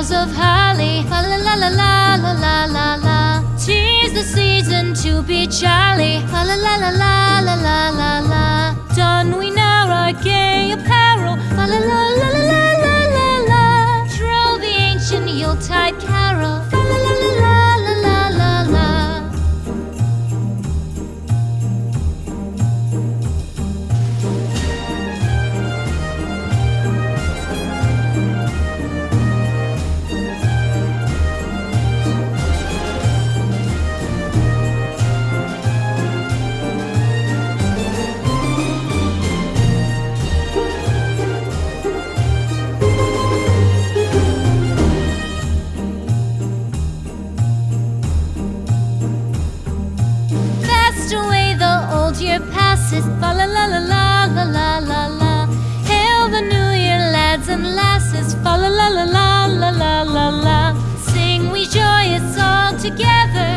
boughs of holly. Fa la la la la la la la la. Tis the season to be jolly. Fa la la la la la la la la. Don we now our gay apparel. La la la Year passes, fa la la la la la la la. Hail the New Year, lads and lasses, fa la la la la la la la. Sing we joyous all together.